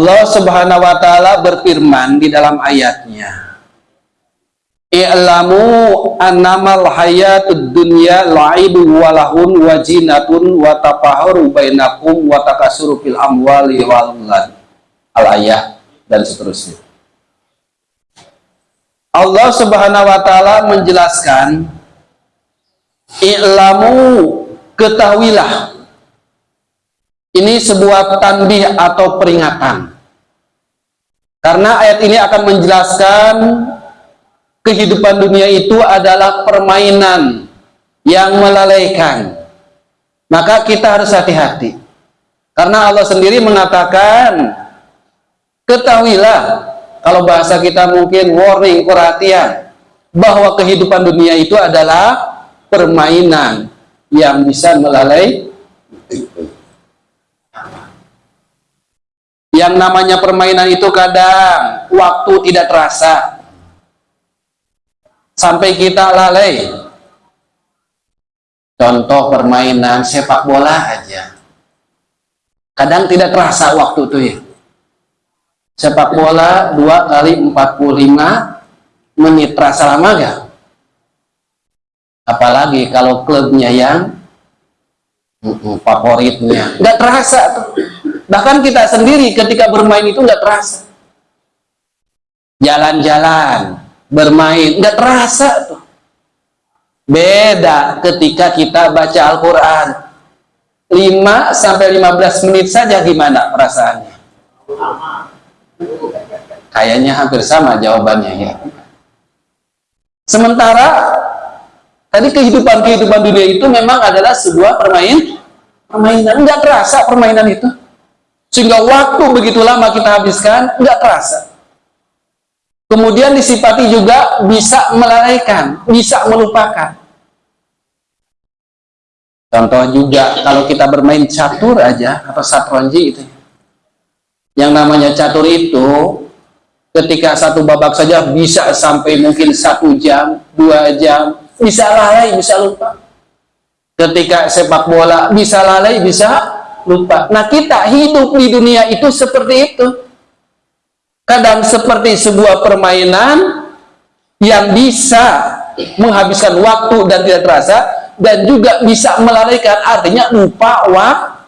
Allah subhanahu wa ta'ala berfirman di dalam ayatnya. I'lamu annamal hayatud dunya la'ibu walahun wajinatun wa tafahuru bainakum wa takasuru fil amwali wal al-ayah dan seterusnya. Allah subhanahu wa ta'ala menjelaskan I'lamu ketahuilah ini sebuah tanbih atau peringatan. Karena ayat ini akan menjelaskan kehidupan dunia itu adalah permainan yang melalaikan. Maka kita harus hati-hati. Karena Allah sendiri mengatakan, ketahuilah, kalau bahasa kita mungkin warning, perhatian, bahwa kehidupan dunia itu adalah permainan yang bisa melalai yang namanya permainan itu kadang waktu tidak terasa. Sampai kita lalai. Contoh permainan sepak bola aja. Kadang tidak terasa waktu itu ya. Sepak bola 2 kali 45 menit terasa lama gak? apalagi kalau klubnya yang favoritnya. Nggak terasa tuh bahkan kita sendiri ketika bermain itu nggak terasa. Jalan-jalan bermain nggak terasa tuh. Beda ketika kita baca Al-Quran. 5 sampai 15 menit saja gimana perasaannya? Kayaknya hampir sama jawabannya ya. Sementara Tadi kehidupan-kehidupan dunia itu memang adalah sebuah permain, permainan. Enggak terasa permainan itu. Sehingga waktu begitu lama kita habiskan, enggak terasa. Kemudian disifati juga bisa melalaikan, bisa melupakan. Contoh juga kalau kita bermain catur aja atau satronji itu. Yang namanya catur itu ketika satu babak saja bisa sampai mungkin satu jam, dua jam, bisa lalai, bisa lupa. Ketika sepak bola bisa lalai, bisa lupa. Nah kita hidup di dunia itu seperti itu. Kadang seperti sebuah permainan yang bisa menghabiskan waktu dan tidak terasa dan juga bisa melalaikan artinya lupa waktu.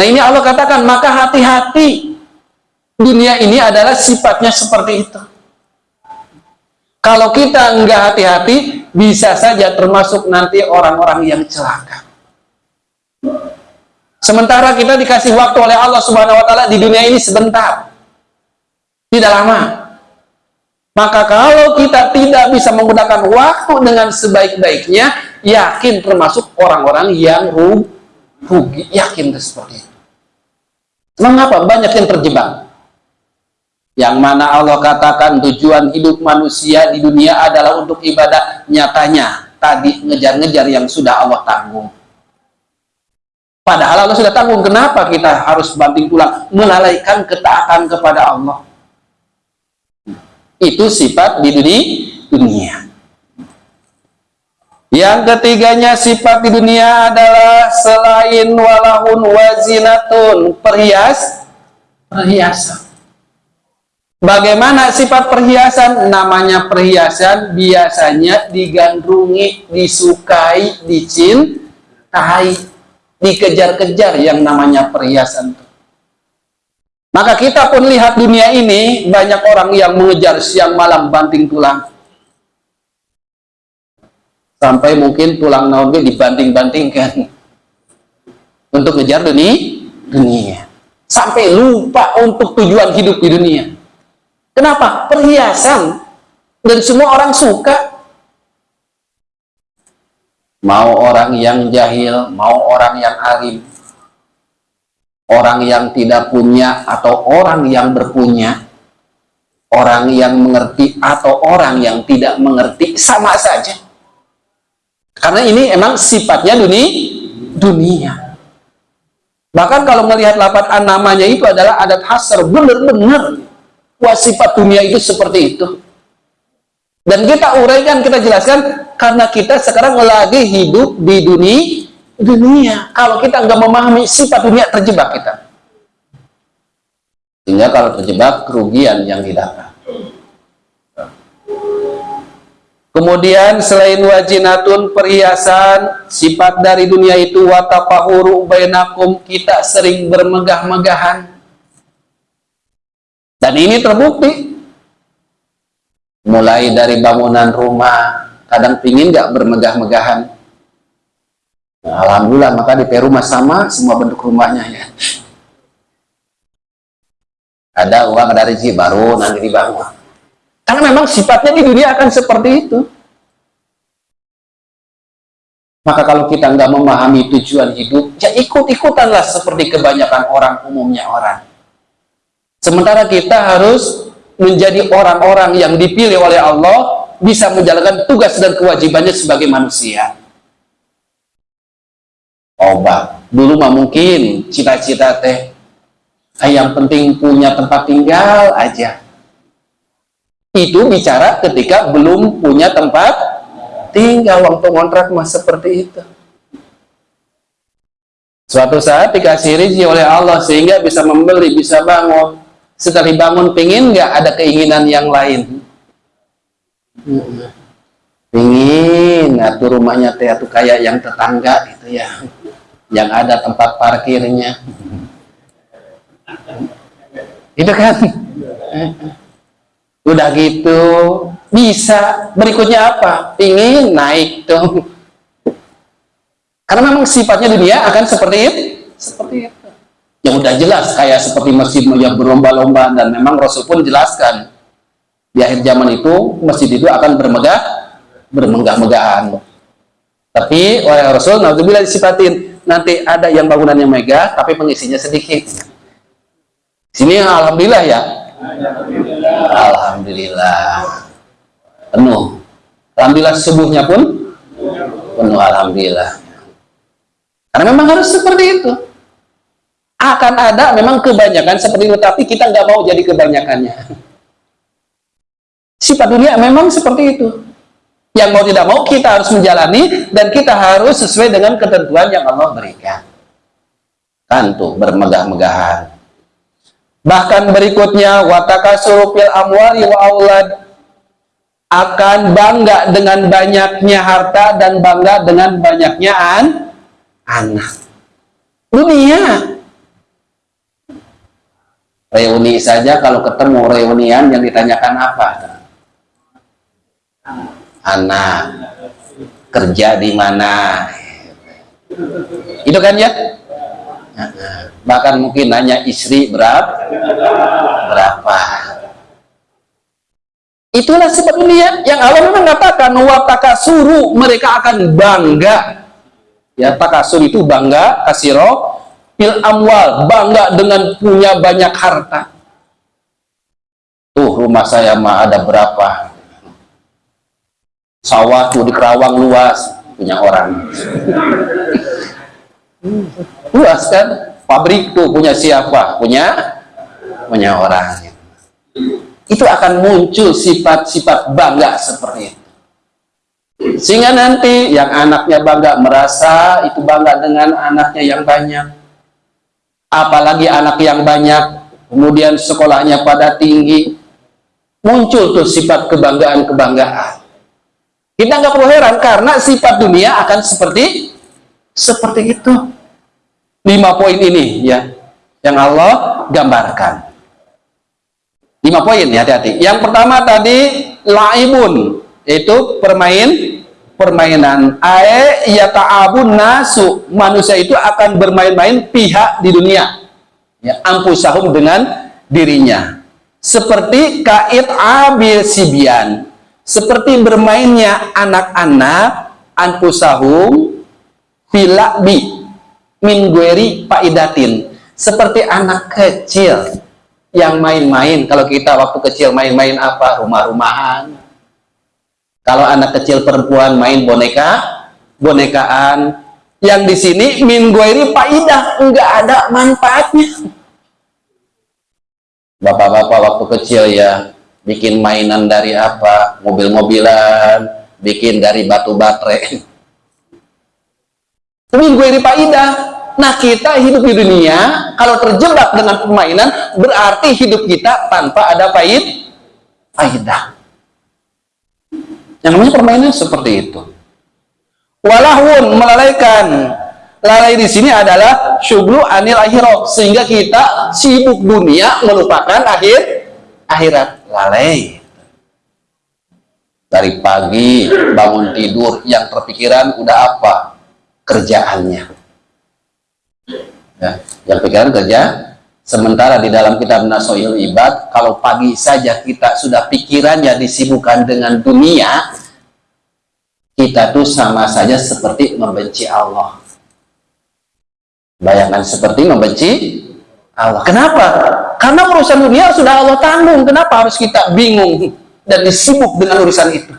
Nah ini Allah katakan maka hati-hati dunia ini adalah sifatnya seperti itu. Kalau kita enggak hati-hati, bisa saja termasuk nanti orang-orang yang celaka. Sementara kita dikasih waktu oleh Allah Subhanahu wa taala di dunia ini sebentar. Tidak lama. Maka kalau kita tidak bisa menggunakan waktu dengan sebaik-baiknya, yakin termasuk orang-orang yang rugi. Yakin seperti itu. Mengapa banyak yang terjebak? yang mana Allah katakan tujuan hidup manusia di dunia adalah untuk ibadah nyatanya tadi ngejar-ngejar yang sudah Allah tanggung padahal Allah sudah tanggung kenapa kita harus banting tulang melalaikan ketaatan kepada Allah. Itu sifat di dunia. Yang ketiganya sifat di dunia adalah selain walahun wazinatun perhias perhiasan. Bagaimana sifat perhiasan? Namanya perhiasan biasanya digandrungi, disukai, dicintai, dikejar-kejar yang namanya perhiasan. Maka kita pun lihat dunia ini, banyak orang yang mengejar siang malam banting tulang. Sampai mungkin tulang naunnya dibanting-bantingkan. Untuk ngejar dunia, dunia. Sampai lupa untuk tujuan hidup di dunia Kenapa? Perhiasan. Dan semua orang suka. Mau orang yang jahil, mau orang yang alim. Orang yang tidak punya atau orang yang berpunya. Orang yang mengerti atau orang yang tidak mengerti. Sama saja. Karena ini emang sifatnya dunia. dunia. Bahkan kalau melihat lapat namanya itu adalah adat hasar. Benar-benar Wah sifat dunia itu seperti itu. Dan kita uraikan, kita jelaskan, karena kita sekarang lagi hidup di dunia, dunia. Kalau kita nggak memahami sifat dunia, terjebak kita. sehingga kalau terjebak kerugian yang didapat kemudian selain wajinatun perhiasan sifat dari dunia itu watapahuru bainakum kita sering bermegah-megahan dan ini terbukti mulai dari bangunan rumah kadang pingin nggak bermegah-megahan? Nah, Alhamdulillah maka di rumah sama semua bentuk rumahnya ya. Ada uang ada rezeki baru nanti dibangun. Karena memang sifatnya di dunia akan seperti itu. Maka kalau kita nggak memahami tujuan hidup ya ikut-ikutanlah seperti kebanyakan orang umumnya orang. Sementara kita harus menjadi orang-orang yang dipilih oleh Allah bisa menjalankan tugas dan kewajibannya sebagai manusia. Obat. Dulu mah mungkin cita-cita teh yang penting punya tempat tinggal aja. Itu bicara ketika belum punya tempat tinggal waktu kontrak mah seperti itu. Suatu saat dikasih rezeki oleh Allah sehingga bisa membeli, bisa bangun. Setelah dibangun, pingin nggak ada keinginan yang lain? Pingin atur rumahnya teh tuh kayak yang tetangga itu ya. Yang ada tempat parkirnya. Itu kan. Udah gitu bisa berikutnya apa? Pingin naik tuh. Karena memang sifatnya dunia akan seperti itu. Seperti itu. Yang udah jelas kayak seperti masjid yang berlomba-lomba dan memang Rasul pun jelaskan di akhir zaman itu masjid itu akan bermegah bermegah-megahan tapi oleh Rasul Naudzubillah disifatin. Nanti ada yang bangunannya megah tapi pengisinya sedikit. Sini Alhamdulillah ya. Alhamdulillah. Penuh. Alhamdulillah subuhnya pun penuh Alhamdulillah. Karena memang harus seperti itu. Akan ada memang kebanyakan seperti itu tapi kita nggak mau jadi kebanyakannya Sifat dunia memang seperti itu. Yang mau tidak mau kita harus menjalani dan kita harus sesuai dengan ketentuan yang Allah berikan. Tentu bermegah-megahan. Bahkan berikutnya watakasuru fil amwali wa aulad akan bangga dengan banyaknya harta dan bangga dengan banyaknya an anak. Dunia reuni saja kalau ketemu reunian yang ditanyakan apa? Anak kerja di mana? Itu kan ya? Bahkan mungkin nanya istri berapa berapa? Itulah sifat dunia yang Allah mengatakan wataka suruh mereka akan bangga. Ya takasur itu bangga kasiro pil amwal bangga dengan punya banyak harta. Tuh rumah saya mah ada berapa sawah tuh di Kerawang luas punya orang. Luas kan? Pabrik tuh punya siapa? Punya? Punya orang. Itu akan muncul sifat-sifat bangga seperti itu. Sehingga nanti yang anaknya bangga merasa itu bangga dengan anaknya yang banyak. Apalagi anak yang banyak kemudian sekolahnya pada tinggi muncul tuh sifat kebanggaan-kebanggaan kita nggak perlu heran karena sifat dunia akan seperti seperti itu. Lima poin ini ya yang Allah gambarkan. Lima poin ya hati-hati. Yang pertama tadi laibun yaitu permain permainan. Ae ta'abun nasu manusia itu akan bermain-main pihak di dunia. Ya, ampusahum dengan dirinya. Seperti kait abil sibian seperti bermainnya anak-anak anfusahum filakbi min gueri seperti anak kecil yang main-main. Kalau kita waktu kecil main-main apa? Rumah-rumahan. Kalau anak kecil perempuan main boneka bonekaan. Yang di sini min gueri enggak ada manfaatnya. Bapak-bapak waktu kecil ya bikin mainan dari apa mobil-mobilan bikin dari batu baterai minggu ini Ida Nah kita hidup di dunia, kalau terjebak dengan permainan, berarti hidup kita tanpa ada faid, faidah. Yang namanya permainan seperti itu. Walahun melalaikan. Lalai di sini adalah syublu anil akhirat sehingga kita sibuk dunia melupakan akhir akhirat. Lalai. Dari pagi bangun tidur yang terpikiran udah apa? Kerjaannya. Ya, yang pikiran kerja Sementara di dalam kitab Nasoil Ibad, kalau pagi saja kita sudah pikirannya disibukkan dengan dunia, kita tuh sama saja seperti membenci Allah. Bayangkan seperti membenci Allah. Kenapa? Karena urusan dunia sudah Allah tanggung. Kenapa harus kita bingung dan disibuk dengan urusan itu?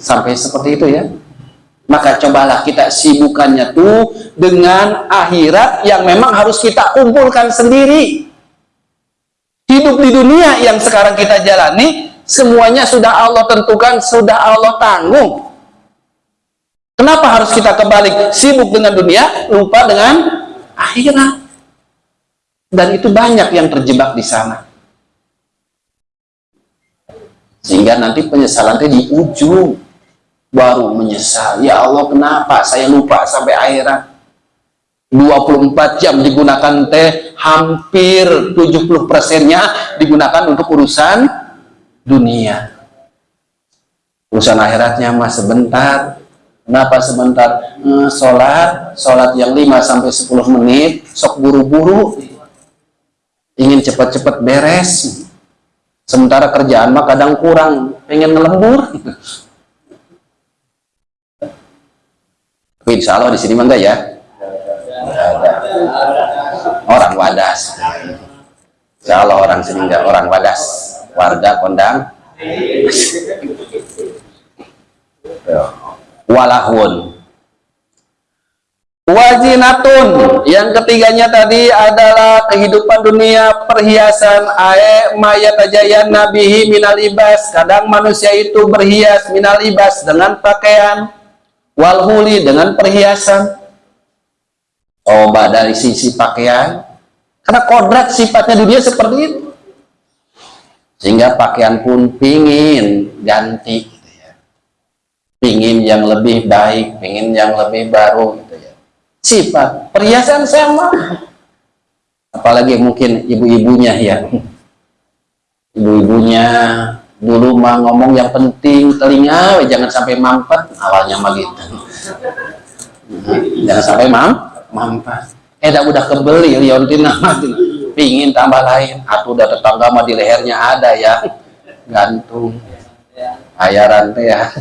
Sampai seperti itu ya. Maka cobalah kita sibukannya tuh dengan akhirat yang memang harus kita kumpulkan sendiri. Hidup di dunia yang sekarang kita jalani semuanya sudah Allah tentukan sudah Allah tanggung. Kenapa harus kita kembali sibuk dengan dunia lupa dengan akhirat dan itu banyak yang terjebak di sana. Sehingga nanti penyesalan itu di ujung baru menyesal. Ya Allah kenapa? Saya lupa sampai akhirat. 24 jam digunakan teh hampir 70 persennya digunakan untuk urusan dunia. Urusan akhiratnya mah sebentar. Kenapa sebentar? Hmm, sholat. Sholat yang 5 sampai 10 menit sok buru-buru ingin cepat-cepat beres sementara kerjaan mah kadang kurang pengen ngelembur insya Allah di sini mah enggak ya? Orang wadas. Insya Allah orang sini enggak orang wadas. Warga kondang. Walahun. Wajinatun. Yang ketiganya tadi adalah kehidupan dunia perhiasan ae mayat ajayan nabihi minal ibas. Kadang manusia itu berhias minal ibas dengan pakaian walhuli dengan perhiasan coba dari sisi pakaian karena kodrat sifatnya dunia seperti itu sehingga pakaian pun pingin ganti gitu ya. pingin yang lebih baik pingin yang lebih baru gitu ya sifat perhiasan sama. Apalagi mungkin ibu-ibunya ya. Ibu-ibunya dulu mah ngomong yang penting telinga jangan sampai mampet awalnya mah gitu. Jangan sampai mam mampet eh dah udah kebeli liontina pingin tambah lain. Atau udah tetangga mah di lehernya ada ya. Gantung. Ayaran teh ya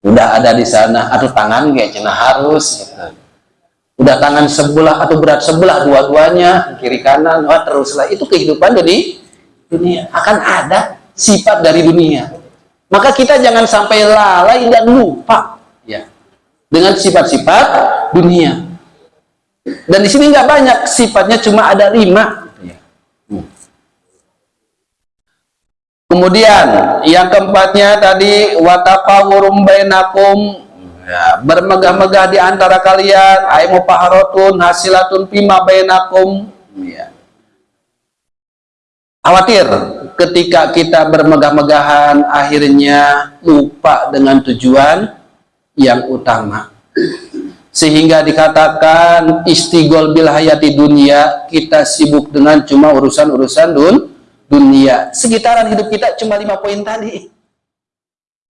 udah ada di sana atau tangan kayak cina harus. Gitu. udah tangan sebelah atau berat sebelah dua-duanya kiri kanan wah teruslah. Itu kehidupan jadi dunia. Akan ada sifat dari dunia. Maka kita jangan sampai lalai dan lupa. Ya. Dengan sifat-sifat dunia. Dan di sini nggak banyak sifatnya cuma ada lima hmm. Kemudian yang keempatnya tadi watafawurum bainakum. Ya, bermegah-megah di antara kalian. Aimu paharotun hasilatun pima bainakum. Ya. Khawatir ketika kita bermegah-megahan akhirnya lupa dengan tujuan yang utama. Sehingga dikatakan istigol bil hayati dunia kita sibuk dengan cuma urusan-urusan dun dunia sekitaran hidup kita cuma lima poin tadi